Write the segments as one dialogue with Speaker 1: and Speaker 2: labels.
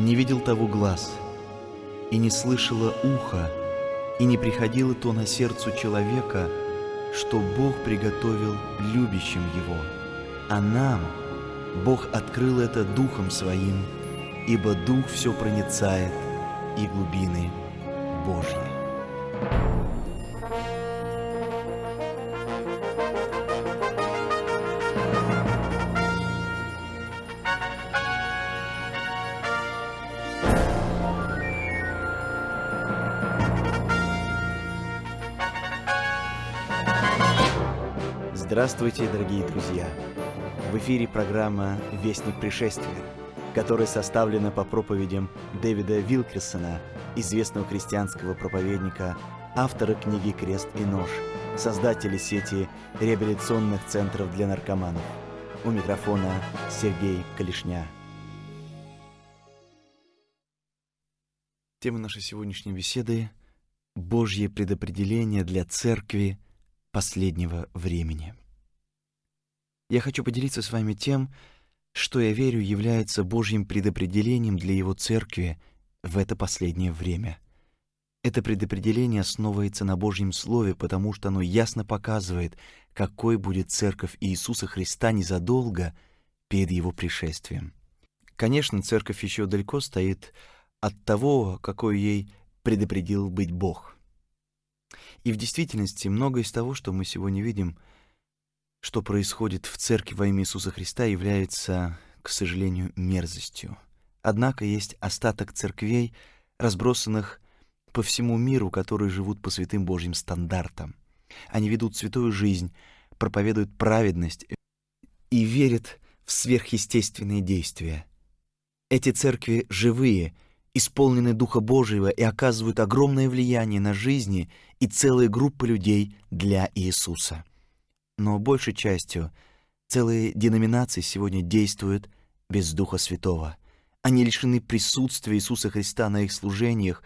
Speaker 1: Не видел того глаз, и не слышало ухо, и не приходило то на сердцу человека, что Бог приготовил любящим его. А нам Бог открыл это Духом Своим, ибо Дух все проницает и глубины Божьи. Здравствуйте, дорогие друзья! В эфире программа «Вестник пришествия», которая составлена по проповедям Дэвида Вилкерсона, известного христианского проповедника, автора книги «Крест и нож», создателя сети реабилитационных центров для наркоманов. У микрофона Сергей Калишня. Тема нашей сегодняшней беседы – Божье предопределение для церкви последнего времени. Я хочу поделиться с вами тем, что я верю является Божьим предопределением для Его Церкви в это последнее время. Это предопределение основывается на Божьем Слове, потому что оно ясно показывает, какой будет Церковь Иисуса Христа незадолго перед Его пришествием. Конечно, Церковь еще далеко стоит от того, какой ей предопределил быть Бог. И в действительности многое из того, что мы сегодня видим — что происходит в церкви во имя Иисуса Христа, является, к сожалению, мерзостью. Однако есть остаток церквей, разбросанных по всему миру, которые живут по святым Божьим стандартам. Они ведут святую жизнь, проповедуют праведность и верят в сверхъестественные действия. Эти церкви живые, исполнены Духа Божьего и оказывают огромное влияние на жизни и целые группы людей для Иисуса но большей частью целые деноминации сегодня действуют без Духа Святого. Они лишены присутствия Иисуса Христа на их служениях,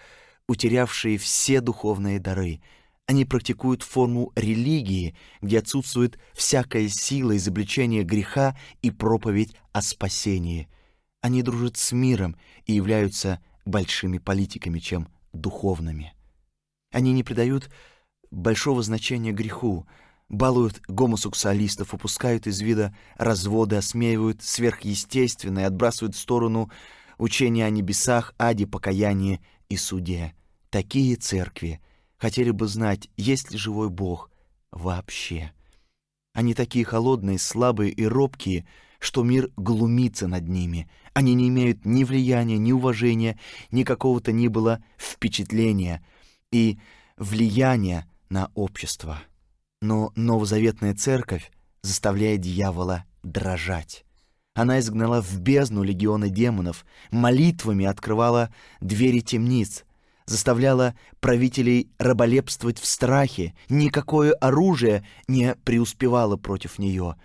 Speaker 1: утерявшие все духовные дары. Они практикуют форму религии, где отсутствует всякая сила изобличения греха и проповедь о спасении. Они дружат с миром и являются большими политиками, чем духовными. Они не придают большого значения греху, балуют гомосексуалистов, упускают из вида разводы, осмеивают сверхъестественное, отбрасывают в сторону учения о небесах, аде, покаянии и суде. Такие церкви хотели бы знать, есть ли живой Бог вообще. Они такие холодные, слабые и робкие, что мир глумится над ними. Они не имеют ни влияния, ни уважения, ни какого-то ни было впечатления и влияния на общество. Но новозаветная церковь заставляет дьявола дрожать. Она изгнала в бездну легионы демонов, молитвами открывала двери темниц, заставляла правителей раболепствовать в страхе, никакое оружие не преуспевало против нее.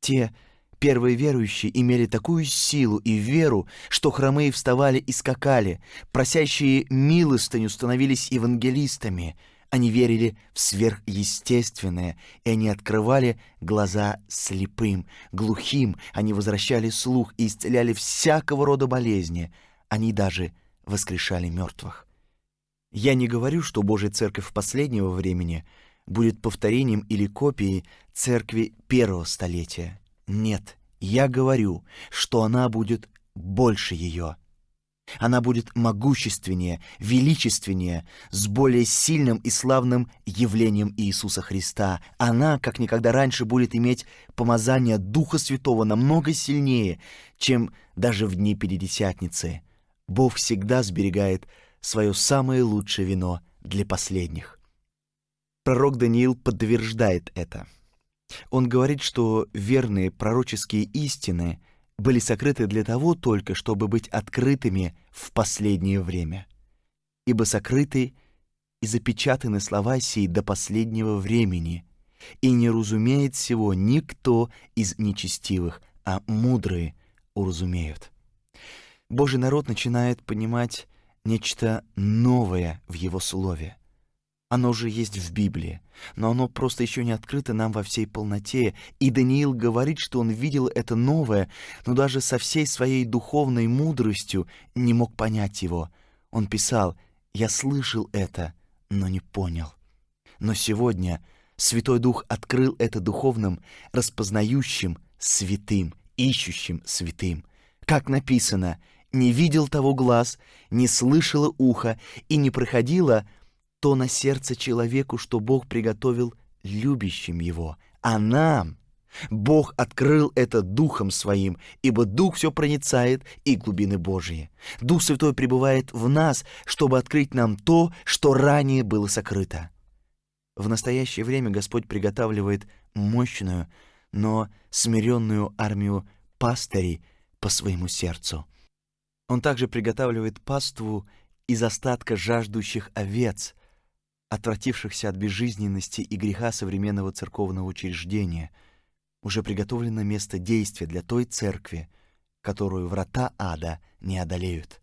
Speaker 1: Те первые верующие имели такую силу и веру, что хромые вставали и скакали, просящие милостыню становились евангелистами — они верили в сверхъестественное, и они открывали глаза слепым, глухим, они возвращали слух и исцеляли всякого рода болезни. Они даже воскрешали мертвых. Я не говорю, что Божья Церковь последнего времени будет повторением или копией Церкви первого столетия. Нет, я говорю, что она будет больше ее. Она будет могущественнее, величественнее, с более сильным и славным явлением Иисуса Христа. Она, как никогда раньше, будет иметь помазание Духа Святого намного сильнее, чем даже в дни Пятидесятницы. Бог всегда сберегает свое самое лучшее вино для последних. Пророк Даниил подтверждает это. Он говорит, что верные пророческие истины — были сокрыты для того только, чтобы быть открытыми в последнее время. Ибо сокрыты и запечатаны слова сии до последнего времени, и не разумеет всего никто из нечестивых, а мудрые уразумеют. Божий народ начинает понимать нечто новое в его слове. Оно же есть в Библии, но оно просто еще не открыто нам во всей полноте. И Даниил говорит, что он видел это новое, но даже со всей своей духовной мудростью не мог понять его. Он писал «Я слышал это, но не понял». Но сегодня Святой Дух открыл это духовным, распознающим святым, ищущим святым. Как написано, «Не видел того глаз, не слышало ухо и не проходило то на сердце человеку, что Бог приготовил любящим его, а нам Бог открыл это Духом Своим, ибо Дух все проницает и глубины Божьи. Дух Святой пребывает в нас, чтобы открыть нам то, что ранее было сокрыто. В настоящее время Господь приготавливает мощную, но смиренную армию пастырей по своему сердцу. Он также приготавливает паству из остатка жаждущих овец, отвратившихся от безжизненности и греха современного церковного учреждения, уже приготовлено место действия для той церкви, которую врата ада не одолеют.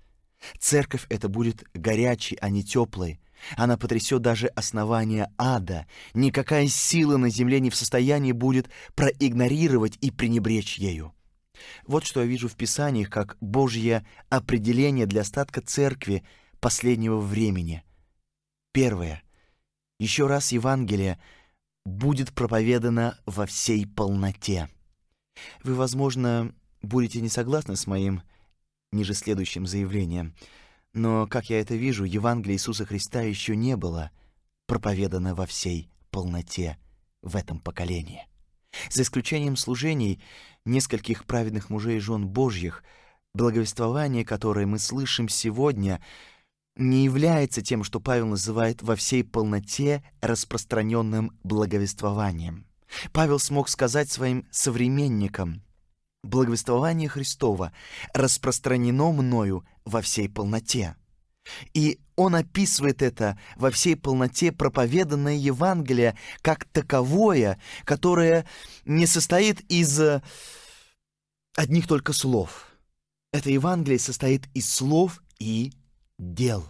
Speaker 1: Церковь эта будет горячей, а не теплой. Она потрясет даже основания ада. Никакая сила на земле не в состоянии будет проигнорировать и пренебречь ею. Вот что я вижу в Писаниях как Божье определение для остатка церкви последнего времени. Первое. Еще раз Евангелие будет проповедано во всей полноте. Вы, возможно, будете не согласны с моим ниже следующим заявлением, но, как я это вижу, Евангелие Иисуса Христа еще не было проповедано во всей полноте в этом поколении. За исключением служений нескольких праведных мужей и жен Божьих, благовествование, которое мы слышим сегодня — не является тем, что Павел называет во всей полноте распространенным благовествованием. Павел смог сказать своим современникам, «Благовествование Христова распространено мною во всей полноте». И он описывает это во всей полноте проповеданное Евангелие как таковое, которое не состоит из одних только слов. Это Евангелие состоит из слов и дел.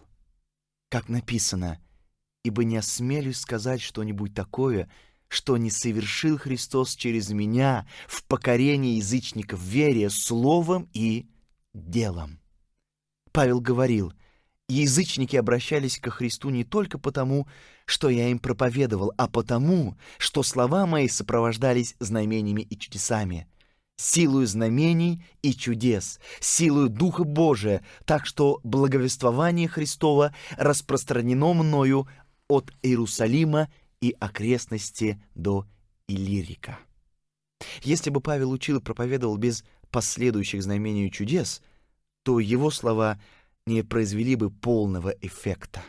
Speaker 1: Как написано, «Ибо не осмелюсь сказать что-нибудь такое, что не совершил Христос через меня в покорении язычников вере словом и делом». Павел говорил, язычники обращались ко Христу не только потому, что я им проповедовал, а потому, что слова мои сопровождались знамениями и чудесами силою знамений и чудес, силою Духа Божия, так что благовествование Христова распространено мною от Иерусалима и окрестности до Иллирика. Если бы Павел учил и проповедовал без последующих знамений и чудес, то его слова не произвели бы полного эффекта.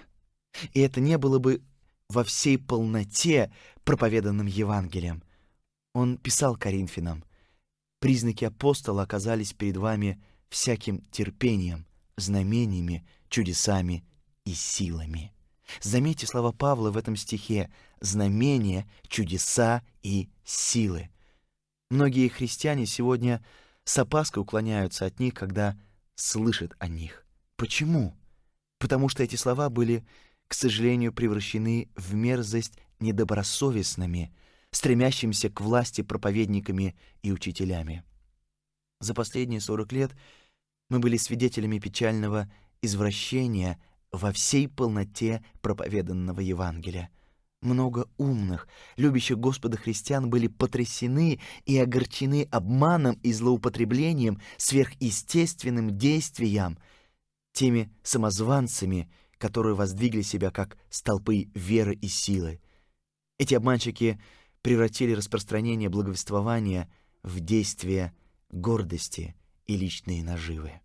Speaker 1: И это не было бы во всей полноте проповеданным Евангелием. Он писал Коринфянам — Признаки апостола оказались перед вами всяким терпением, знамениями, чудесами и силами. Заметьте слова Павла в этом стихе «знамения, чудеса и силы». Многие христиане сегодня с опаской уклоняются от них, когда слышат о них. Почему? Потому что эти слова были, к сожалению, превращены в мерзость недобросовестными – стремящимся к власти проповедниками и учителями. За последние 40 лет мы были свидетелями печального извращения во всей полноте проповеданного Евангелия. Много умных, любящих Господа христиан были потрясены и огорчены обманом и злоупотреблением сверхъестественным действием, теми самозванцами, которые воздвигли себя как столпы веры и силы. Эти обманщики — превратили распространение благовествования в действие гордости и личные наживы.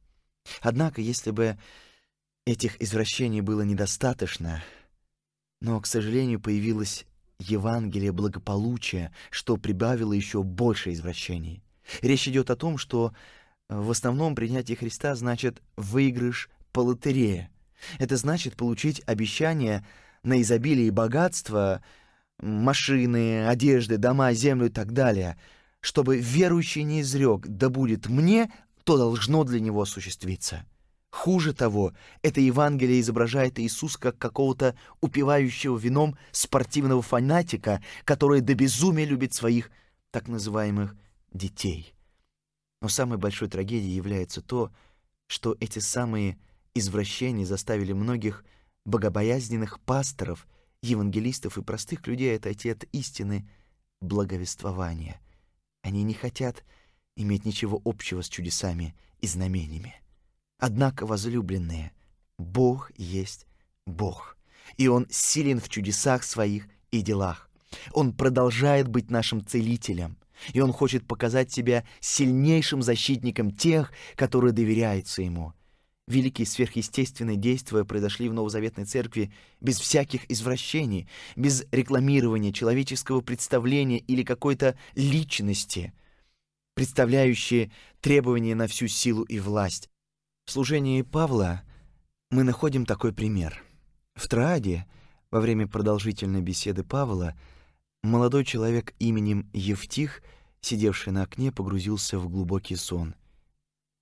Speaker 1: Однако, если бы этих извращений было недостаточно, но, к сожалению, появилось Евангелие благополучия, что прибавило еще больше извращений. Речь идет о том, что в основном принятие Христа значит выигрыш по лотерее. Это значит получить обещание на изобилие и богатство, машины, одежды, дома, землю и так далее, чтобы верующий не изрек, да будет мне, то должно для него осуществиться. Хуже того, это Евангелие изображает Иисус как какого-то упивающего вином спортивного фанатика, который до безумия любит своих так называемых детей. Но самой большой трагедией является то, что эти самые извращения заставили многих богобоязненных пасторов, евангелистов и простых людей отойти от истины благовествования. Они не хотят иметь ничего общего с чудесами и знамениями. Однако, возлюбленные, Бог есть Бог, и Он силен в чудесах своих и делах. Он продолжает быть нашим целителем, и Он хочет показать себя сильнейшим защитником тех, которые доверяются Ему. Великие сверхъестественные действия произошли в Новозаветной Церкви без всяких извращений, без рекламирования человеческого представления или какой-то личности, представляющие требования на всю силу и власть. В служении Павла мы находим такой пример. В Трааде, во время продолжительной беседы Павла, молодой человек именем Евтих, сидевший на окне, погрузился в глубокий сон.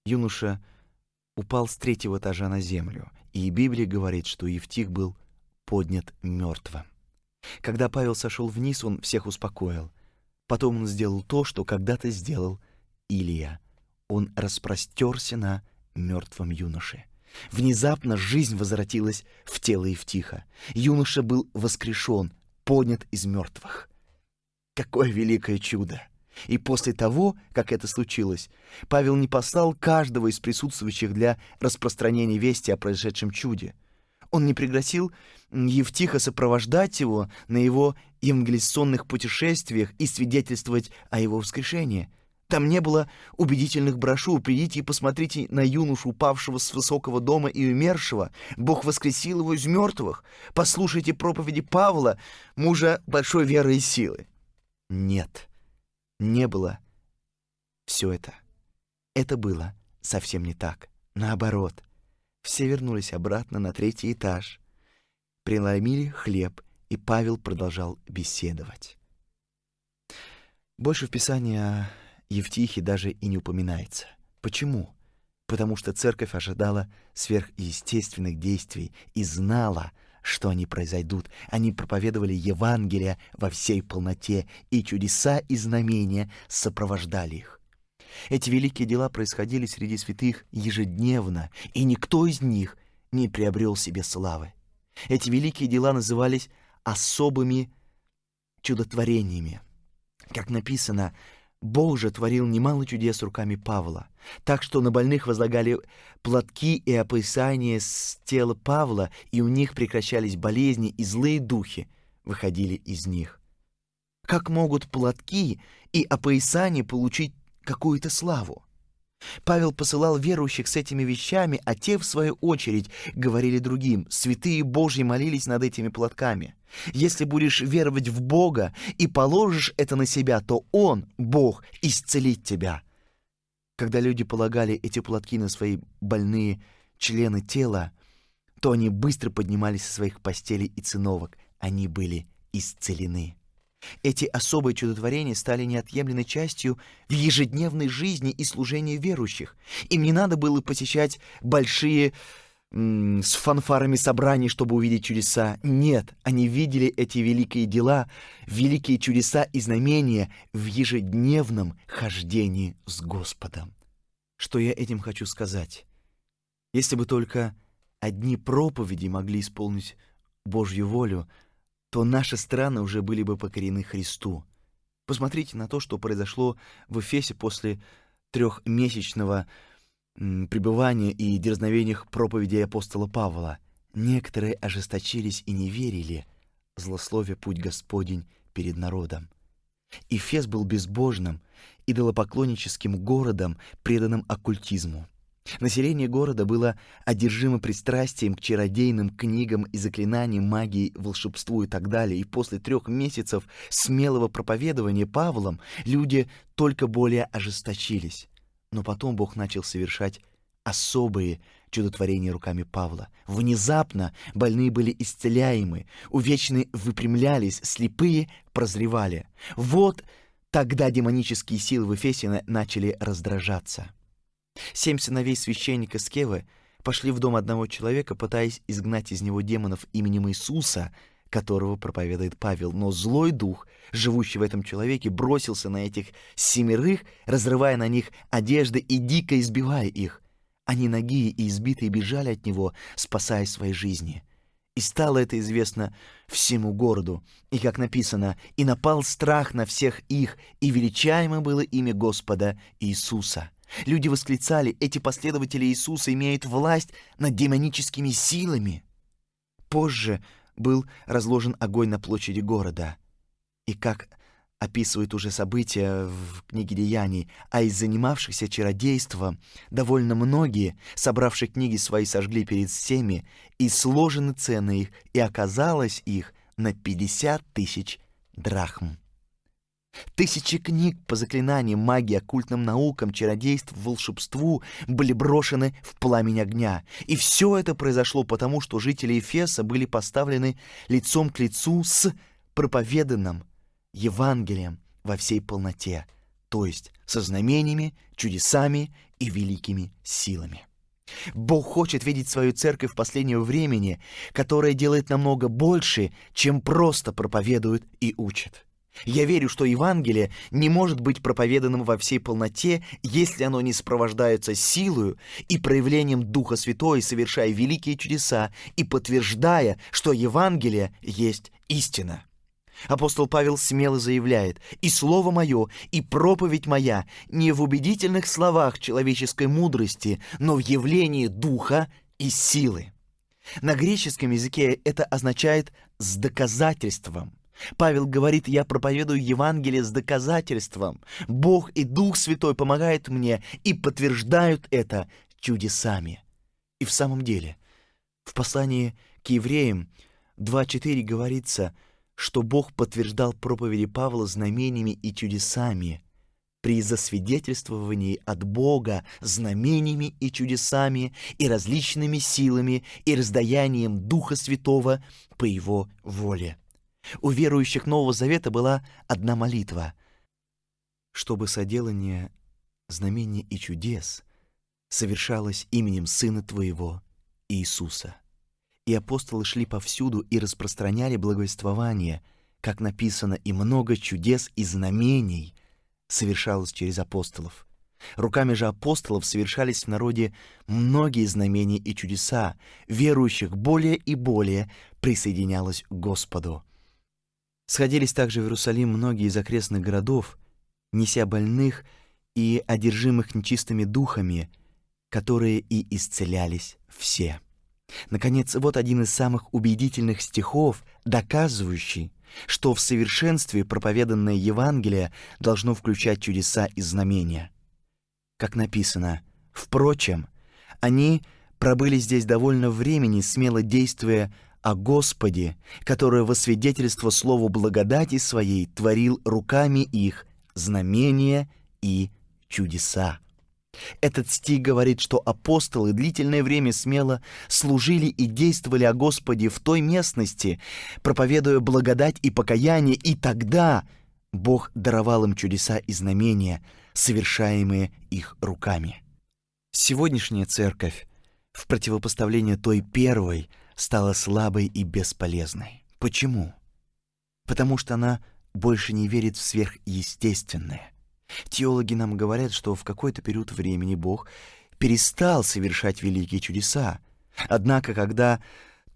Speaker 1: Юноша упал с третьего этажа на землю, и Библия говорит, что Евтих был поднят мертвым. Когда Павел сошел вниз, он всех успокоил. Потом он сделал то, что когда-то сделал Илия. Он распростерся на мертвом юноше. Внезапно жизнь возвратилась в тело Евтиха. Юноша был воскрешен, поднят из мертвых. Какое великое чудо! И после того, как это случилось, Павел не послал каждого из присутствующих для распространения вести о произошедшем чуде. Он не пригласил Евтиха сопровождать его на его евангелиционных путешествиях и свидетельствовать о его воскрешении. Там не было убедительных брошюр. Придите и посмотрите на юношу, упавшего с высокого дома и умершего. Бог воскресил его из мертвых. Послушайте проповеди Павла, мужа большой веры и силы. Нет, не было все это. Это было совсем не так. Наоборот, все вернулись обратно на третий этаж, преломили хлеб, и Павел продолжал беседовать. Больше в Писании о Евтихе даже и не упоминается. Почему? Потому что церковь ожидала сверхъестественных действий и знала, что они произойдут. Они проповедовали Евангелие во всей полноте, и чудеса и знамения сопровождали их. Эти великие дела происходили среди святых ежедневно, и никто из них не приобрел себе славы. Эти великие дела назывались особыми чудотворениями. Как написано, Бог же творил немало чудес руками Павла, так что на больных возлагали платки и опоясания с тела Павла, и у них прекращались болезни, и злые духи выходили из них. Как могут платки и опоясания получить какую-то славу? Павел посылал верующих с этими вещами, а те, в свою очередь, говорили другим. Святые Божьи молились над этими платками. Если будешь веровать в Бога и положишь это на себя, то Он, Бог, исцелит тебя. Когда люди полагали эти платки на свои больные члены тела, то они быстро поднимались со своих постелей и циновок. Они были исцелены. Эти особые чудотворения стали неотъемлемой частью в ежедневной жизни и служении верующих. Им не надо было посещать большие с фанфарами собраний, чтобы увидеть чудеса. Нет, они видели эти великие дела, великие чудеса и знамения в ежедневном хождении с Господом. Что я этим хочу сказать? Если бы только одни проповеди могли исполнить Божью волю, то наши страны уже были бы покорены Христу. Посмотрите на то, что произошло в Эфесе после трехмесячного пребывания и дерзновениях проповедей апостола Павла. Некоторые ожесточились и не верили, злословие путь Господень перед народом. Эфес был безбожным, идолопоклонническим городом, преданным оккультизму. Население города было одержимо пристрастием к чародейным книгам и заклинаниям, магии, волшебству и так далее. И после трех месяцев смелого проповедования Павлом люди только более ожесточились. Но потом Бог начал совершать особые чудотворения руками Павла. Внезапно больные были исцеляемы, увечные выпрямлялись, слепые прозревали. Вот тогда демонические силы в Эфесе начали раздражаться. Семь сыновей священника Скевы пошли в дом одного человека, пытаясь изгнать из него демонов именем Иисуса, которого проповедует Павел. Но злой дух, живущий в этом человеке, бросился на этих семерых, разрывая на них одежды и дико избивая их. Они ноги и избитые бежали от него, спасая свои жизни. И стало это известно всему городу. И, как написано, «И напал страх на всех их, и величаемо было имя Господа Иисуса». Люди восклицали, эти последователи Иисуса имеют власть над демоническими силами. Позже был разложен огонь на площади города. И как описывают уже события в книге Деяний, а из занимавшихся чародейством довольно многие, собравшие книги свои, сожгли перед всеми, и сложены цены их, и оказалось их на 50 тысяч драхм. Тысячи книг по заклинаниям, магии, оккультным наукам, чародейству, волшебству были брошены в пламень огня. И все это произошло потому, что жители Эфеса были поставлены лицом к лицу с проповеданным Евангелием во всей полноте, то есть со знамениями, чудесами и великими силами. Бог хочет видеть свою церковь в последнего времени, которая делает намного больше, чем просто проповедует и учит. Я верю, что Евангелие не может быть проповеданным во всей полноте, если оно не сопровождается силою и проявлением Духа Святого, совершая великие чудеса и подтверждая, что Евангелие есть истина. Апостол Павел смело заявляет, «И слово мое, и проповедь моя не в убедительных словах человеческой мудрости, но в явлении духа и силы». На греческом языке это означает «с доказательством». Павел говорит, я проповедую Евангелие с доказательством. Бог и Дух Святой помогают мне и подтверждают это чудесами. И в самом деле, в послании к евреям 2.4 говорится – что Бог подтверждал проповеди Павла знамениями и чудесами при засвидетельствовании от Бога знамениями и чудесами и различными силами и раздаянием Духа Святого по Его воле. У верующих Нового Завета была одна молитва, чтобы соделание знамений и чудес совершалось именем Сына Твоего, Иисуса и апостолы шли повсюду и распространяли благовествование, как написано, и много чудес и знамений совершалось через апостолов. Руками же апостолов совершались в народе многие знамения и чудеса, верующих более и более присоединялось к Господу. Сходились также в Иерусалим многие из окрестных городов, неся больных и одержимых нечистыми духами, которые и исцелялись все. Наконец, вот один из самых убедительных стихов, доказывающий, что в совершенстве проповеданное Евангелие должно включать чудеса и знамения. Как написано, «Впрочем, они пробыли здесь довольно времени, смело действуя о Господе, который во свидетельство слову благодати своей творил руками их знамения и чудеса». Этот стих говорит, что апостолы длительное время смело служили и действовали о Господе в той местности, проповедуя благодать и покаяние, и тогда Бог даровал им чудеса и знамения, совершаемые их руками. Сегодняшняя церковь, в противопоставление той первой, стала слабой и бесполезной. Почему? Потому что она больше не верит в сверхъестественное. Теологи нам говорят, что в какой-то период времени Бог перестал совершать великие чудеса. Однако, когда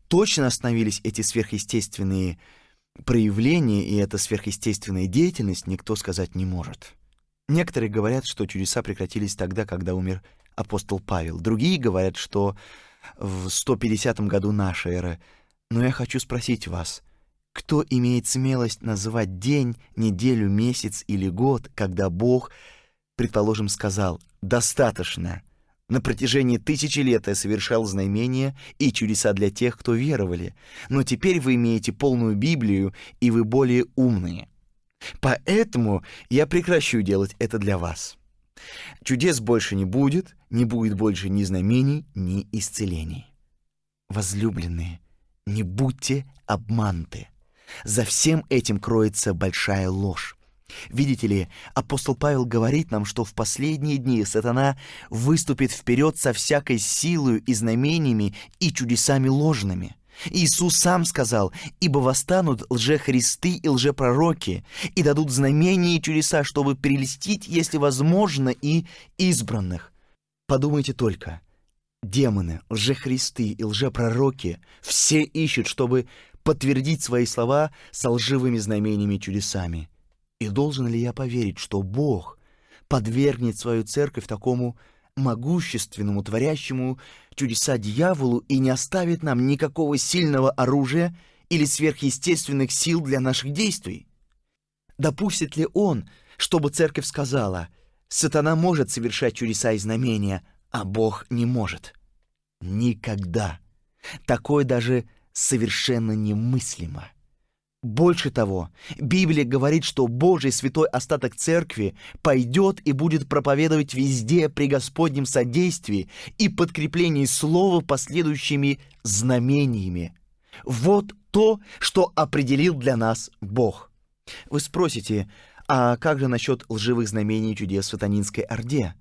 Speaker 1: точно остановились эти сверхъестественные проявления и эта сверхъестественная деятельность, никто сказать не может. Некоторые говорят, что чудеса прекратились тогда, когда умер апостол Павел. Другие говорят, что в 150 году нашей эры. Но я хочу спросить вас — кто имеет смелость называть день, неделю, месяц или год, когда Бог, предположим, сказал «достаточно», на протяжении тысячи лет я совершал знамения и чудеса для тех, кто веровали, но теперь вы имеете полную Библию, и вы более умные. Поэтому я прекращу делать это для вас. Чудес больше не будет, не будет больше ни знамений, ни исцелений. Возлюбленные, не будьте обмануты. За всем этим кроется большая ложь. Видите ли, апостол Павел говорит нам, что в последние дни сатана выступит вперед со всякой силою и знамениями и чудесами ложными. Иисус сам сказал, «Ибо восстанут лжехристы и лжепророки, и дадут знамения и чудеса, чтобы прелестить, если возможно, и избранных». Подумайте только, демоны, лжехристы и лжепророки все ищут, чтобы подтвердить свои слова со лживыми знамениями и чудесами. И должен ли я поверить, что Бог подвергнет свою церковь такому могущественному, творящему чудеса дьяволу и не оставит нам никакого сильного оружия или сверхъестественных сил для наших действий? Допустит ли он, чтобы церковь сказала, «Сатана может совершать чудеса и знамения, а Бог не может»? Никогда. Такое даже совершенно немыслимо. Больше того, Библия говорит, что Божий святой остаток церкви пойдет и будет проповедовать везде при Господнем содействии и подкреплении слова последующими знамениями. Вот то, что определил для нас Бог. Вы спросите, а как же насчет лживых знамений и чудес в сатанинской орде?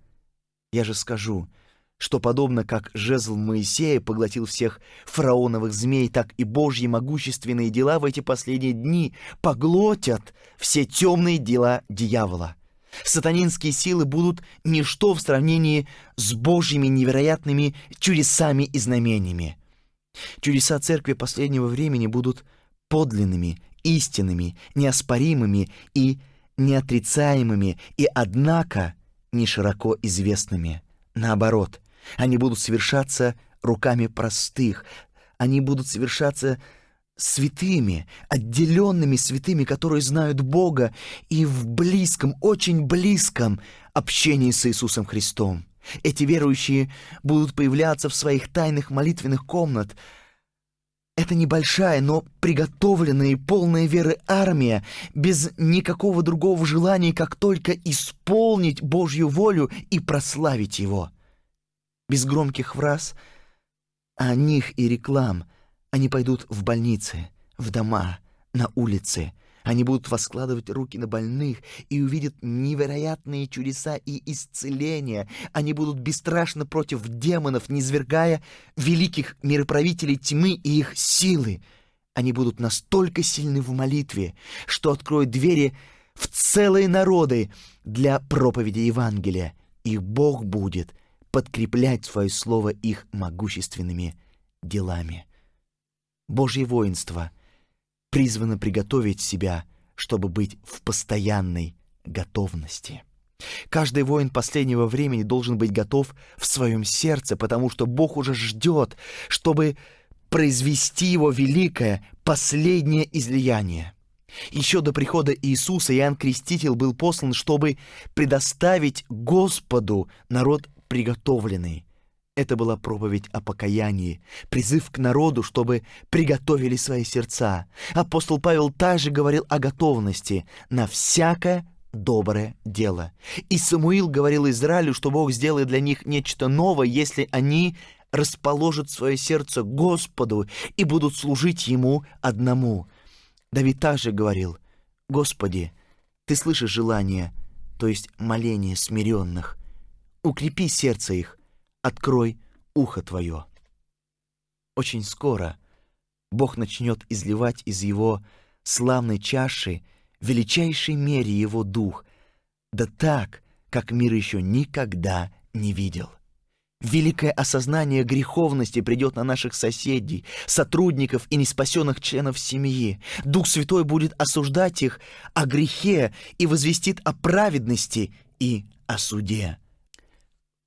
Speaker 1: Я же скажу – что подобно как жезл Моисея поглотил всех фараоновых змей, так и Божьи могущественные дела в эти последние дни поглотят все темные дела дьявола. Сатанинские силы будут ничто в сравнении с Божьими невероятными чудесами и знамениями. Чудеса церкви последнего времени будут подлинными, истинными, неоспоримыми и неотрицаемыми, и однако не широко известными. Наоборот, они будут совершаться руками простых, они будут совершаться святыми, отделенными святыми, которые знают Бога и в близком, очень близком общении с Иисусом Христом. Эти верующие будут появляться в своих тайных молитвенных комнат. Это небольшая, но приготовленная и полная веры армия, без никакого другого желания, как только исполнить Божью волю и прославить Его без громких фраз о них и реклам. Они пойдут в больницы, в дома, на улицы. Они будут воскладывать руки на больных и увидят невероятные чудеса и исцеления. Они будут бесстрашно против демонов, низвергая великих мироправителей тьмы и их силы. Они будут настолько сильны в молитве, что откроют двери в целые народы для проповеди Евангелия. И Бог будет подкреплять свое слово их могущественными делами. Божье воинство призвано приготовить себя, чтобы быть в постоянной готовности. Каждый воин последнего времени должен быть готов в своем сердце, потому что Бог уже ждет, чтобы произвести его великое, последнее излияние. Еще до прихода Иисуса Иоанн Креститель был послан, чтобы предоставить Господу народ приготовленный. Это была проповедь о покаянии, призыв к народу, чтобы приготовили свои сердца. Апостол Павел также говорил о готовности на всякое доброе дело. И Самуил говорил Израилю, что Бог сделает для них нечто новое, если они расположат свое сердце Господу и будут служить Ему одному. Давид также говорил, «Господи, Ты слышишь желание, то есть моление смиренных, укрепи сердце их, открой ухо твое. Очень скоро Бог начнет изливать из его славной чаши величайшей мере его дух, да так, как мир еще никогда не видел. Великое осознание греховности придет на наших соседей, сотрудников и неспасенных членов семьи. Дух Святой будет осуждать их о грехе и возвестит о праведности и о суде.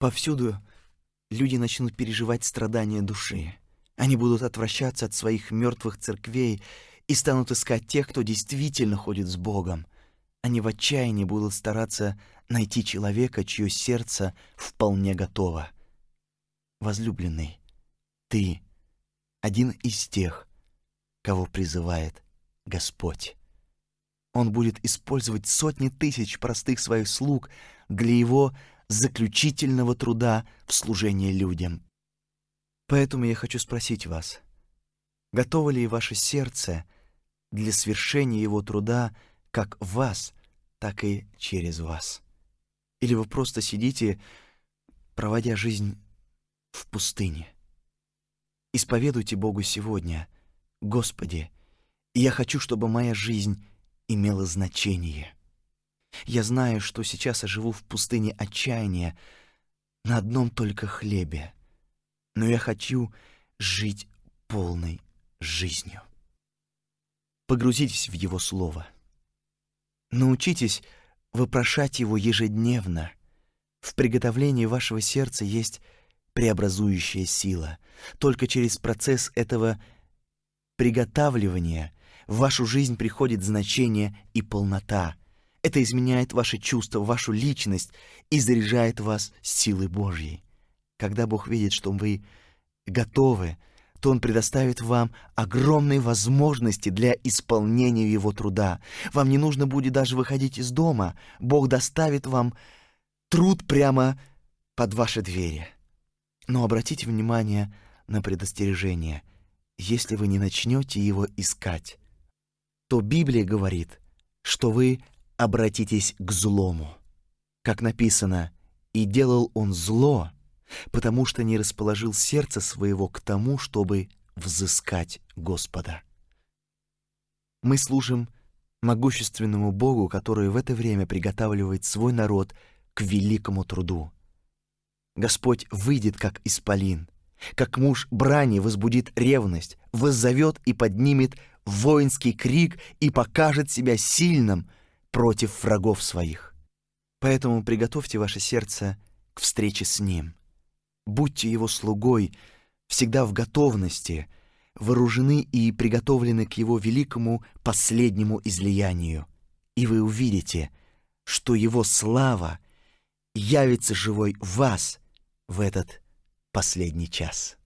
Speaker 1: Повсюду люди начнут переживать страдания души. Они будут отвращаться от своих мертвых церквей и станут искать тех, кто действительно ходит с Богом. Они в отчаянии будут стараться найти человека, чье сердце вполне готово. Возлюбленный, ты один из тех, кого призывает Господь. Он будет использовать сотни тысяч простых своих слуг для его заключительного труда в служении людям. Поэтому я хочу спросить вас, готово ли ваше сердце для свершения его труда как вас, так и через вас. Или вы просто сидите, проводя жизнь в пустыне. Исповедуйте Богу сегодня, Господи, я хочу, чтобы моя жизнь имела значение. Я знаю, что сейчас я живу в пустыне отчаяния на одном только хлебе, но я хочу жить полной жизнью. Погрузитесь в Его Слово. Научитесь вопрошать Его ежедневно. В приготовлении вашего сердца есть преобразующая сила. Только через процесс этого приготавливания в вашу жизнь приходит значение и полнота. Это изменяет ваши чувства, вашу личность и заряжает вас силой Божьей. Когда Бог видит, что вы готовы, то Он предоставит вам огромные возможности для исполнения Его труда. Вам не нужно будет даже выходить из дома. Бог доставит вам труд прямо под ваши двери. Но обратите внимание на предостережение. Если вы не начнете его искать, то Библия говорит, что вы обратитесь к злому. Как написано, «И делал он зло, потому что не расположил сердце своего к тому, чтобы взыскать Господа». Мы служим могущественному Богу, который в это время приготавливает свой народ к великому труду. Господь выйдет, как исполин, как муж брани возбудит ревность, воззовет и поднимет воинский крик и покажет себя сильным против врагов своих. Поэтому приготовьте ваше сердце к встрече с Ним. Будьте Его слугой, всегда в готовности, вооружены и приготовлены к Его великому последнему излиянию. И вы увидите, что Его слава явится живой в вас — в этот последний час.